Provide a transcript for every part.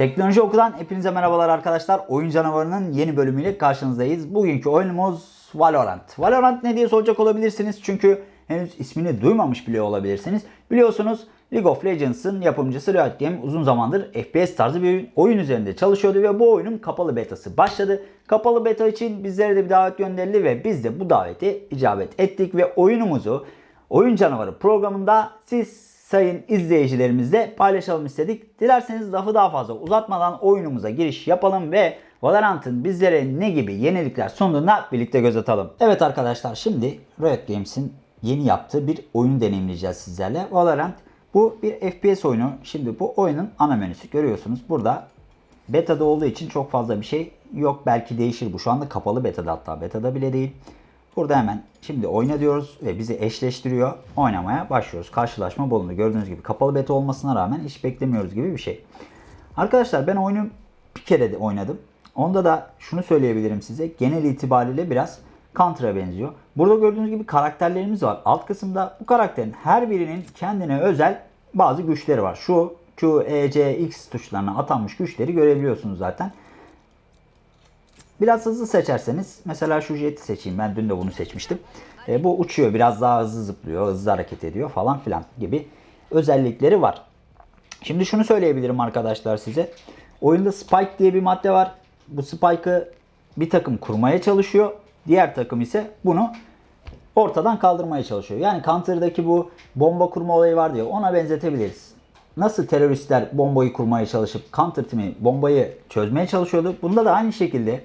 Teknoloji Oku'dan hepinize merhabalar arkadaşlar. Oyun Canavarı'nın yeni bölümüyle karşınızdayız. Bugünkü oyunumuz Valorant. Valorant ne diye soracak olabilirsiniz. Çünkü henüz ismini duymamış bile olabilirsiniz. Biliyorsunuz League of Legends'ın yapımcısı Riot Game uzun zamandır FPS tarzı bir oyun üzerinde çalışıyordu ve bu oyunun kapalı betası başladı. Kapalı beta için bizlere de bir davet gönderildi ve biz de bu davete icabet ettik ve oyunumuzu Oyun Canavarı programında siz sayın izleyicilerimizle paylaşalım istedik. Dilerseniz lafı daha fazla uzatmadan oyunumuza giriş yapalım ve Valorant'ın bizlere ne gibi yenilikler sunduğuna birlikte göz atalım. Evet arkadaşlar şimdi Riot Games'in yeni yaptığı bir oyunu deneyimleyeceğiz sizlerle. Valorant bu bir FPS oyunu. Şimdi bu oyunun ana menüsü görüyorsunuz. Burada beta'da olduğu için çok fazla bir şey yok. Belki değişir bu. Şu anda kapalı beta'da hatta beta'da bile değil. Burada hemen şimdi oyna diyoruz ve bizi eşleştiriyor. Oynamaya başlıyoruz. Karşılaşma bulundu. Gördüğünüz gibi kapalı beta olmasına rağmen hiç beklemiyoruz gibi bir şey. Arkadaşlar ben oyunu bir kere de oynadım. Onda da şunu söyleyebilirim size. Genel itibariyle biraz Counter'a benziyor. Burada gördüğünüz gibi karakterlerimiz var. Alt kısımda bu karakterin her birinin kendine özel bazı güçleri var. Şu Q, E, C, X tuşlarına atanmış güçleri görebiliyorsunuz zaten. Biraz hızlı seçerseniz mesela şu jeti seçeyim. Ben dün de bunu seçmiştim. E, bu uçuyor. Biraz daha hızlı zıplıyor. Hızlı hareket ediyor falan filan gibi özellikleri var. Şimdi şunu söyleyebilirim arkadaşlar size. Oyunda Spike diye bir madde var. Bu Spike'ı bir takım kurmaya çalışıyor. Diğer takım ise bunu ortadan kaldırmaya çalışıyor. Yani Counter'daki bu bomba kurma olayı var diye ona benzetebiliriz. Nasıl teröristler bombayı kurmaya çalışıp Counter timi bombayı çözmeye çalışıyordu. Bunda da aynı şekilde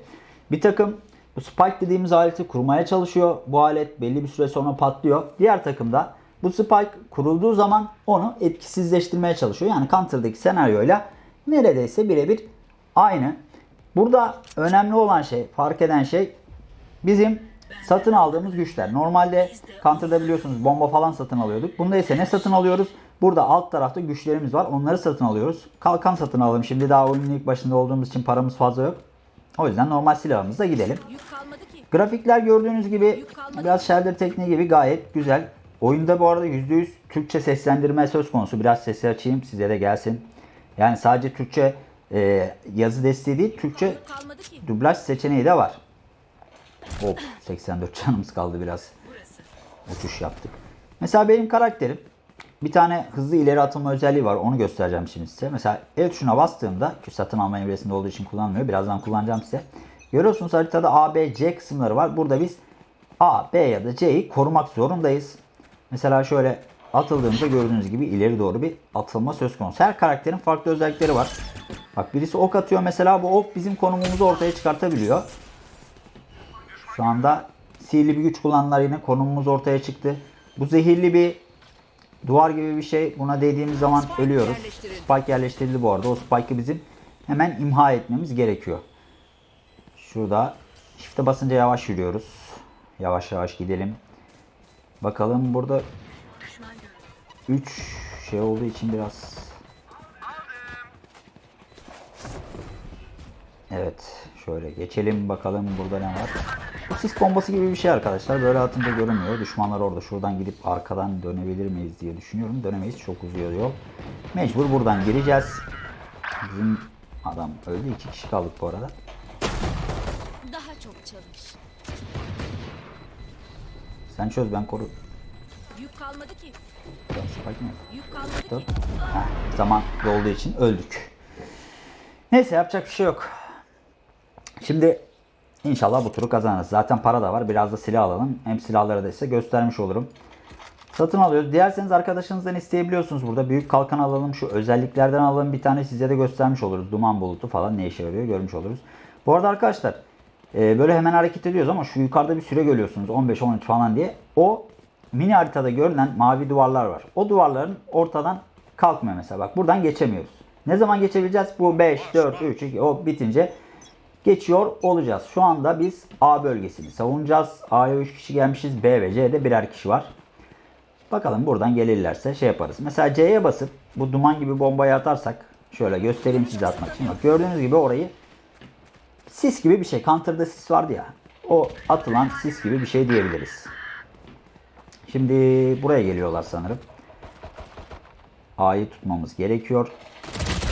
bir takım bu Spike dediğimiz aleti kurmaya çalışıyor. Bu alet belli bir süre sonra patlıyor. Diğer takım da bu Spike kurulduğu zaman onu etkisizleştirmeye çalışıyor. Yani Counter'daki senaryoyla neredeyse birebir aynı. Burada önemli olan şey, fark eden şey bizim satın aldığımız güçler. Normalde Counter'da biliyorsunuz bomba falan satın alıyorduk. Bunda ise ne satın alıyoruz? Burada alt tarafta güçlerimiz var. Onları satın alıyoruz. Kalkan satın alalım. Şimdi daha oyunun ilk başında olduğumuz için paramız fazla yok. O yüzden normal silahımızla gidelim. Grafikler gördüğünüz gibi biraz Shelder tekniği gibi gayet güzel. Oyunda bu arada %100 Türkçe seslendirme söz konusu. Biraz sesi açayım size de gelsin. Yani sadece Türkçe e, yazı desteği değil, Türkçe dublaj seçeneği de var. Hop 84 canımız kaldı biraz. Uçuş yaptık. Mesela benim karakterim bir tane hızlı ileri atılma özelliği var. Onu göstereceğim şimdi size. Mesela el tuşuna bastığımda ki satın alma evresinde olduğu için kullanmıyor. Birazdan kullanacağım size. Görüyorsunuz haritada A, B, C kısımları var. Burada biz A, B ya da C'yi korumak zorundayız. Mesela şöyle atıldığımızda gördüğünüz gibi ileri doğru bir atılma söz konusu. Her karakterin farklı özellikleri var. Bak birisi ok atıyor mesela bu ok bizim konumumuzu ortaya çıkartabiliyor. Şu anda sihirli bir güç kullananlar yine konumumuz ortaya çıktı. Bu zehirli bir duvar gibi bir şey. Buna değdiğimiz zaman ölüyoruz. Spike yerleştirildi bu arada. O spike'ı bizim hemen imha etmemiz gerekiyor. Şurada shift'e basınca yavaş yürüyoruz. Yavaş yavaş gidelim. Bakalım burada 3 şey olduğu için biraz Evet. Şöyle geçelim bakalım burada ne var. Bu sis bombası gibi bir şey arkadaşlar. Böyle atınca görünmüyor. Düşmanlar orada. Şuradan gidip arkadan dönebilir miyiz diye düşünüyorum. Dönemeyiz. Çok uzuyor yol. Mecbur buradan gireceğiz. Bizim adam öldü. iki kişi kaldık bu arada. Daha çok çalış. Sen çöz ben koru. Yük kalmadı ki. Ben spike mi? Yük kalmadı Dur. ki. Heh, zaman dolduğu için öldük. Neyse yapacak bir şey yok. Şimdi inşallah bu turu kazanırız. Zaten para da var. Biraz da silah alalım. Hem silahları da size göstermiş olurum. Satın alıyoruz. Dilerseniz arkadaşınızdan isteyebiliyorsunuz burada. Büyük kalkan alalım. Şu özelliklerden alalım. Bir tane size de göstermiş oluruz. Duman bulutu falan ne işe yarıyor görmüş oluruz. Bu arada arkadaşlar e, böyle hemen hareket ediyoruz ama şu yukarıda bir süre görüyorsunuz. 15-13 falan diye. O mini haritada görünen mavi duvarlar var. O duvarların ortadan kalkmıyor mesela. Bak buradan geçemiyoruz. Ne zaman geçebileceğiz? Bu 5, 4, 3, 2 o bitince geçiyor olacağız. Şu anda biz A bölgesini savunacağız. A'ya 3 kişi gelmişiz. B ve C'de birer kişi var. Bakalım buradan gelirlerse şey yaparız. Mesela C'ye basıp bu duman gibi bombayı atarsak şöyle göstereyim size atmak için. Bak gördüğünüz gibi orayı sis gibi bir şey. Counter'da sis vardı ya. O atılan sis gibi bir şey diyebiliriz. Şimdi buraya geliyorlar sanırım. A'yı tutmamız gerekiyor.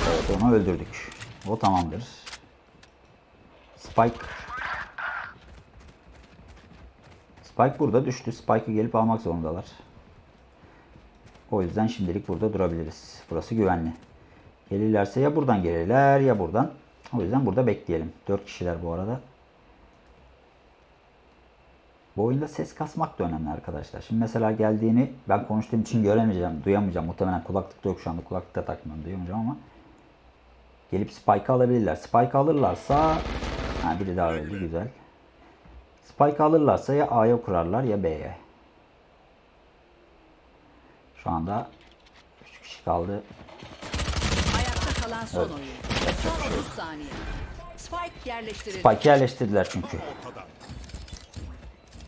Evet onu öldürdük. O tamamdır. Spike. Spike burada düştü. Spike'ı gelip almak zorundalar. O yüzden şimdilik burada durabiliriz. Burası güvenli. Gelirlerse ya buradan gelirler ya buradan. O yüzden burada bekleyelim. 4 kişiler bu arada. Bu oyunda ses kasmak da önemli arkadaşlar. Şimdi mesela geldiğini ben konuştuğum için göremeyeceğim, duyamayacağım. Muhtemelen kulaklıkta yok şu anda. Kulaklıkta takmıyorum, duyamayacağım ama gelip Spike alabilirler. Spike alırlarsa ha, biri daha öldü güzel. Spike alırlarsa ya A'ya kurarlar ya B'ye. Şu anda 3 kişi kaldı. Ayakta kalan son oyun. Son 30 saniye. Spike yerleştirildi. Spike yerleştirdiler çünkü.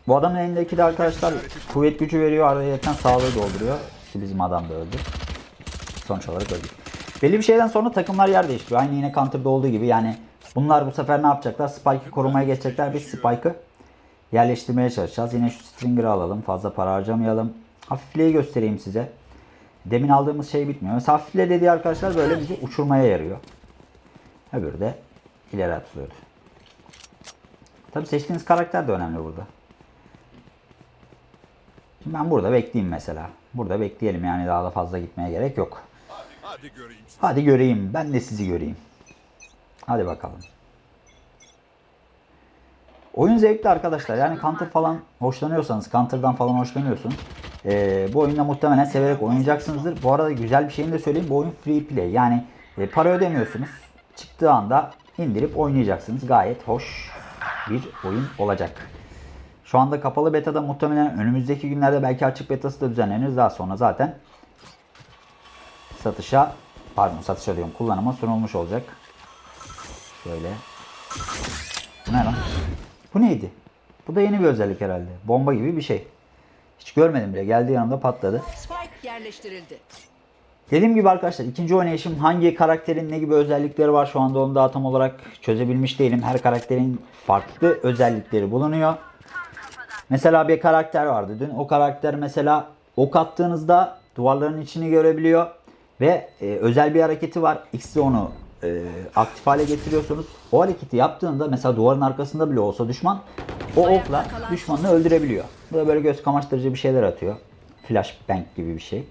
Bu adamın elindeki de arkadaşlar kuvvet gücü veriyor. Arada sağlığı dolduruyor. İşte bizim adam da öldü. Sonuç olarak öldü. Belli bir şeyden sonra takımlar yer değiştiriyor. Aynı yine Counter'da olduğu gibi. Yani bunlar bu sefer ne yapacaklar? Spike'ı korumaya geçecekler. Biz Spike'ı yerleştirmeye çalışacağız. Yine şu Stringer'ı alalım. Fazla para harcamayalım. Hafifliği göstereyim size. Demin aldığımız şey bitmiyor. Mesela hafifle dediği arkadaşlar böyle bizi uçurmaya yarıyor. Öbürü de ileri atılıyordu. Tabi seçtiğiniz karakter de önemli burada. Şimdi ben burada bekleyeyim mesela. Burada bekleyelim yani daha da fazla gitmeye gerek yok. Hadi göreyim. Hadi göreyim. Ben de sizi göreyim. Hadi bakalım. Oyun zevkli arkadaşlar. Yani Counter falan hoşlanıyorsanız, Counter'dan falan hoşlanıyorsunuz. Ee, bu oyunda muhtemelen severek oynayacaksınızdır. Bu arada güzel bir şeyini de söyleyeyim. Bu oyun free play. Yani e, para ödemiyorsunuz. Çıktığı anda indirip oynayacaksınız. Gayet hoş bir oyun olacak. Şu anda kapalı betada muhtemelen önümüzdeki günlerde belki açık betası da düzenlenir. Daha sonra zaten satışa pardon satışa diyorum kullanıma sunulmuş olacak. Şöyle. Bu ne lan? Bu neydi? Bu da yeni bir özellik herhalde. Bomba gibi bir şey. Hiç görmedim bile. Geldiği yanımda patladı. Spike yerleştirildi. Dediğim gibi arkadaşlar ikinci oynayışım hangi karakterin ne gibi özellikleri var şu anda onu daha tam olarak çözebilmiş değilim. Her karakterin farklı özellikleri bulunuyor. Mesela bir karakter vardı dün. O karakter mesela ok attığınızda duvarların içini görebiliyor. Ve e, özel bir hareketi var. X'de onu e, aktif hale getiriyorsunuz. O hareketi yaptığında mesela duvarın arkasında bile olsa düşman o okla düşmanını öldürebiliyor. Bu da böyle göz kamaştırıcı bir şeyler atıyor. Flashbang gibi bir şey.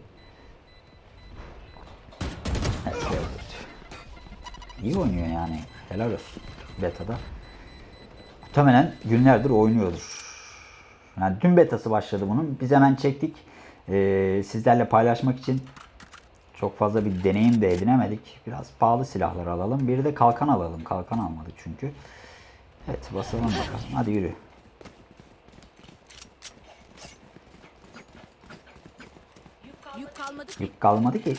İyi oynuyor yani. Helal olsun. Beta'da. Muhtemelen günlerdir oynuyordur. Yani dün betası başladı bunun. Biz hemen çektik. Ee, sizlerle paylaşmak için çok fazla bir deneyim de edinemedik. Biraz pahalı silahlar alalım. Bir de kalkan alalım. Kalkan almadık çünkü. Evet basalım bakalım. Hadi yürü. Yük kalmadı. Yük kalmadı ki.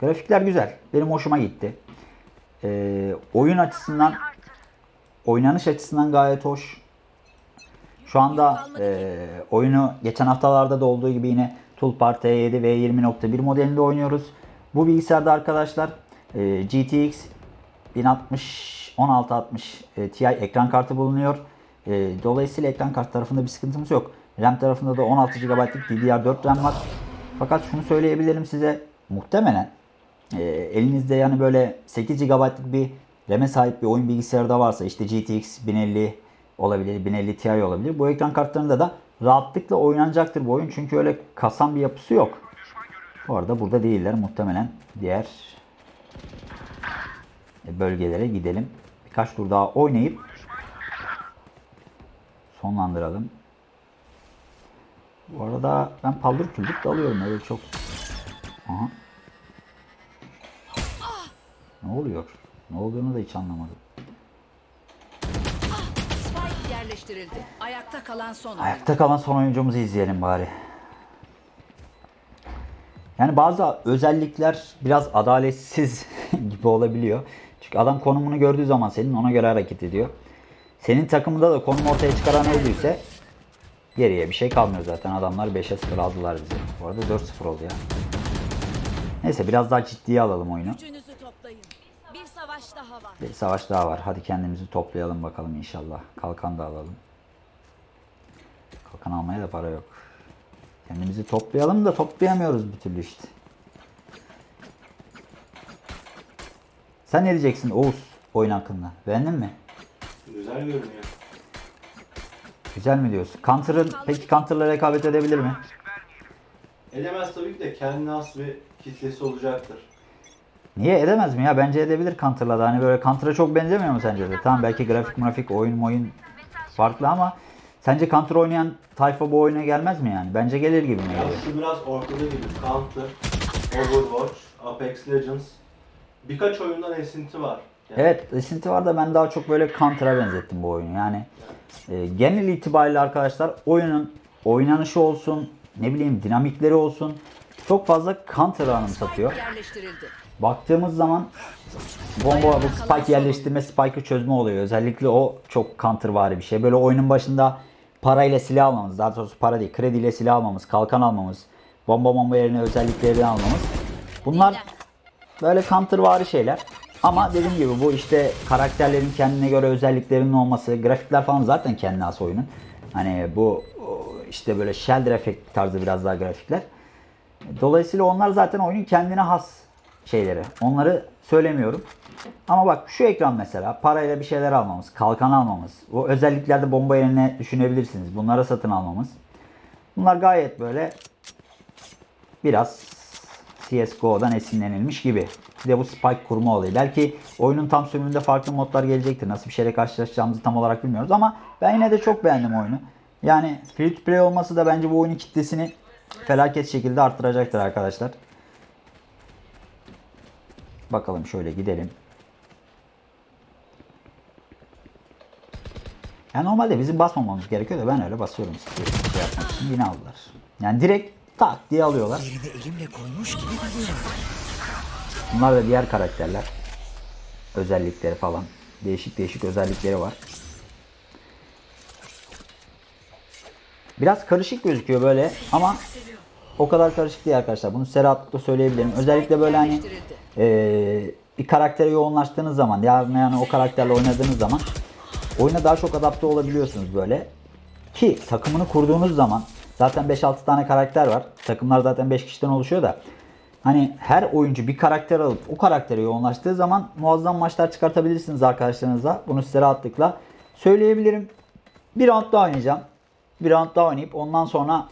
Grafikler güzel. Benim hoşuma gitti. Ee, oyun açısından oynanış açısından gayet hoş. Şu anda e, oyunu geçen haftalarda da olduğu gibi yine Toolbar T7 ve 20.1 modelinde oynuyoruz. Bu bilgisayarda arkadaşlar e, GTX 1060 1660 e, Ti ekran kartı bulunuyor. E, dolayısıyla ekran kartı tarafında bir sıkıntımız yok. RAM tarafında da 16 GB'lık DDR4 RAM var. Fakat şunu söyleyebilirim size muhtemelen e, elinizde yani böyle 8 GB'lık bir RAM'e sahip bir oyun bilgisayarı da varsa işte GTX 1050 olabilir, 1050 Ti olabilir. Bu ekran kartlarında da rahatlıkla oynanacaktır bu oyun. Çünkü öyle kasan bir yapısı yok. Bu arada burada değiller. Muhtemelen diğer bölgelere gidelim. Birkaç tur daha oynayıp sonlandıralım. Bu arada ben paldır küldür dalıyorum öyle çok. Aha. Ne oluyor? Ne olduğunu da hiç anlamadım. Spike yerleştirildi. Ayakta kalan son. Ayakta kalan son oyuncumuzu izleyelim bari. Yani bazı özellikler biraz adaletsiz gibi olabiliyor. Çünkü adam konumunu gördüğü zaman senin ona göre hareket ediyor. Senin takımında da konum ortaya çıkaran öldüyse geriye bir şey kalmıyor zaten. Adamlar 5'e 0 aldılar bizi. Bu arada 4-0 oldu ya. Neyse biraz daha ciddiye alalım oyunu. Gücünüzü toplayın. Bir savaş daha var. Bir savaş daha var. Hadi kendimizi toplayalım bakalım inşallah. Kalkan da alalım. Kalkan almaya da para yok. Kendimizi toplayalım da toplayamıyoruz bir türlü işte. Sen ne diyeceksin Oğuz oyun hakkında? Beğendin mi? Güzel görünüyor. Güzel mi diyorsun? Counter'ın peki Counter'la rekabet edebilir mi? Edemez tabii ki de kendine has bir kitlesi olacaktır. Niye edemez mi ya? Bence edebilir Counter'la da. Hani böyle Counter'a çok benzemiyor mu sence de? Tamam belki grafik grafik oyun oyun farklı ama sence Counter oynayan tayfa bu oyuna gelmez mi yani? Bence gelir gibi mi Ya geliyor? şu biraz ortada gibi. Counter, Overwatch, Apex Legends. Birkaç oyundan esinti var. Yani Evet esinti var da ben daha çok böyle Counter'a benzettim bu oyunu. Yani e, genel itibariyle arkadaşlar oyunun oynanışı olsun, ne bileyim dinamikleri olsun çok fazla Counter'ı anımsatıyor. Baktığımız zaman bomba bu spike yerleştirme, spike'ı çözme oluyor. Özellikle o çok countervari bir şey. Böyle oyunun başında parayla silah almamız, daha doğrusu para değil, krediyle silah almamız, kalkan almamız, bomba bomba yerine özellikleri almamız. Bunlar böyle countervari şeyler. Ama dediğim gibi bu işte karakterlerin kendine göre özelliklerinin olması, grafikler falan zaten kendine has oyunun. Hani bu işte böyle Shelder efekt tarzı biraz daha grafikler. Dolayısıyla onlar zaten oyunun kendine has şeyleri. Onları söylemiyorum. Ama bak şu ekran mesela parayla bir şeyler almamız, kalkan almamız, bu özelliklerde bomba yerine düşünebilirsiniz. Bunları satın almamız. Bunlar gayet böyle biraz CSGO'dan esinlenilmiş gibi. Bir de bu spike kurma olayı. Belki oyunun tam sürümünde farklı modlar gelecektir. Nasıl bir şeyle karşılaşacağımızı tam olarak bilmiyoruz ama ben yine de çok beğendim oyunu. Yani free to play olması da bence bu oyunun kitlesini felaket şekilde arttıracaktır arkadaşlar. Bakalım şöyle gidelim. Yani normalde bizim basmamamız gerekiyor da ben öyle basıyorum şey yapmak için yine aldılar. Yani direkt tak diye alıyorlar. Bunlar da diğer karakterler. Özellikleri falan. Değişik değişik özellikleri var. Biraz karışık gözüküyor böyle ama o kadar karışık değil arkadaşlar. Bunu Serhat'ta söyleyebilirim. Özellikle böyle hani eee, bir karaktere yoğunlaştığınız zaman yani, yani o karakterle oynadığınız zaman oyuna daha çok adapte olabiliyorsunuz böyle. Ki takımını kurduğunuz zaman zaten 5-6 tane karakter var. Takımlar zaten 5 kişiden oluşuyor da. Hani her oyuncu bir karakter alıp o karaktere yoğunlaştığı zaman muazzam maçlar çıkartabilirsiniz arkadaşlarınızla. Bunu size rahatlıkla söyleyebilirim. Bir round daha oynayacağım. Bir round daha oynayıp ondan sonra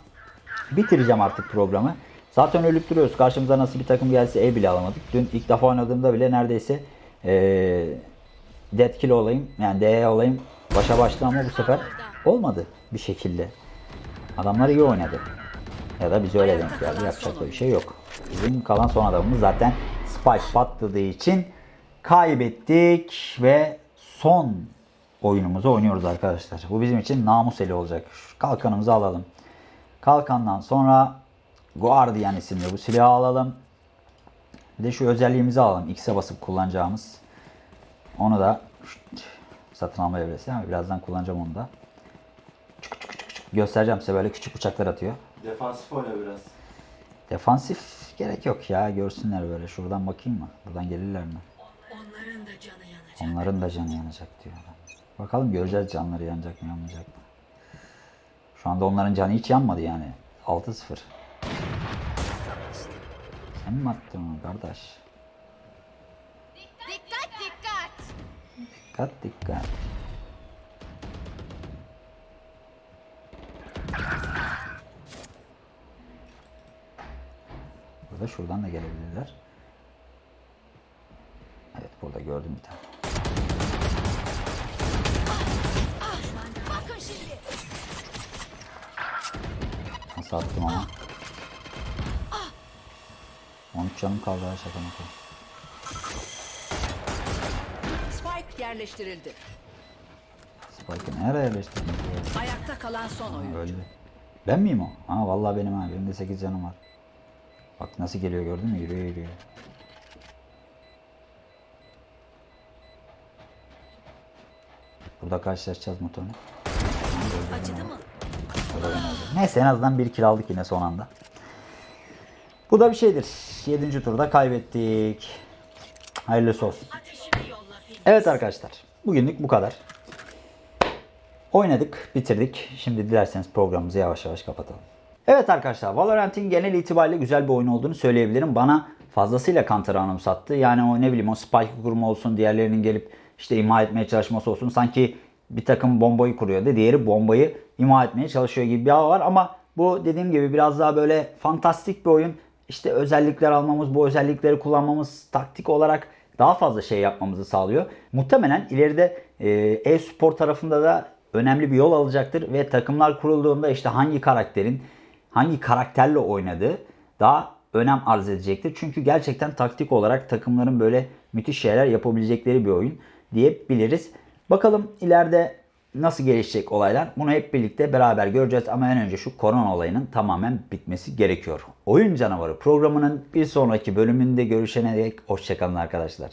bitireceğim artık programı. Zaten ölüp duruyoruz. Karşımıza nasıl bir takım gelse el bile alamadık. Dün ilk defa oynadığımda bile neredeyse eee dead kill olayım yani DE olayım başa başta ama bu sefer olmadı bir şekilde. Adamlar iyi oynadı. Ya da biz öyle denk geldi. Yapacak da bir şey yok. Bizim kalan son adamımız zaten Spike patladığı için kaybettik ve son oyunumuzu oynuyoruz arkadaşlar. Bu bizim için namus eli olacak. Kalkanımızı alalım. Kalkandan sonra Guardian isimli bu silahı alalım. Bir de şu özelliğimizi alalım. X'e basıp kullanacağımız. Onu da satın alma evresi ama birazdan kullanacağım onu da. Çık, çık, çık, çık. Göstereceğim size böyle küçük uçaklar atıyor. Defansif oyna biraz. Defansif gerek yok ya. Görsünler böyle. Şuradan bakayım mı? Buradan gelirler mi? Onların da canı yanacak. Onların da canı yanacak diyor. Bakalım göreceğiz canları yanacak mı yanmayacak mı? Şu anda onların canı hiç yanmadı yani. 6-0. Sen mi attın onu kardeş? Dikkat dikkat. Dikkat dikkat. Burada şuradan da gelebilirler. Evet burada gördüm bir tane. Attım ama. 13 canım kaldı ha şaka maka. Spike yerleştirildi. Spike'ı nereye yerleştirdin? Ayakta kalan son oyun. Öldü. Ben miyim o? Ha vallahi benim ha. Benim de 8 canım var. Bak nasıl geliyor gördün mü? Yürüyor yürüyor. Burada karşılaşacağız motorunu. Acıdı mı? Neyse en azından bir kill aldık yine son anda. Bu da bir şeydir. 7. turda kaybettik. Hayırlısı olsun. Evet arkadaşlar. Bugünlük bu kadar. Oynadık, bitirdik. Şimdi dilerseniz programımızı yavaş yavaş kapatalım. Evet arkadaşlar, Valorant'in genel itibariyle güzel bir oyun olduğunu söyleyebilirim. Bana fazlasıyla Counter'ı anımsattı. Yani o ne bileyim o spike kurma olsun, diğerlerinin gelip işte imha etmeye çalışması olsun. Sanki bir takım bombayı kuruyordu. Diğeri bombayı imha etmeye çalışıyor gibi bir hava var. Ama bu dediğim gibi biraz daha böyle fantastik bir oyun. İşte özellikler almamız, bu özellikleri kullanmamız taktik olarak daha fazla şey yapmamızı sağlıyor. Muhtemelen ileride e, e-spor tarafında da önemli bir yol alacaktır ve takımlar kurulduğunda işte hangi karakterin hangi karakterle oynadığı daha önem arz edecektir. Çünkü gerçekten taktik olarak takımların böyle müthiş şeyler yapabilecekleri bir oyun diyebiliriz. Bakalım ileride nasıl gelişecek olaylar bunu hep birlikte beraber göreceğiz ama en önce şu korona olayının tamamen bitmesi gerekiyor. Oyun Canavarı programının bir sonraki bölümünde görüşene dek hoşçakalın arkadaşlar.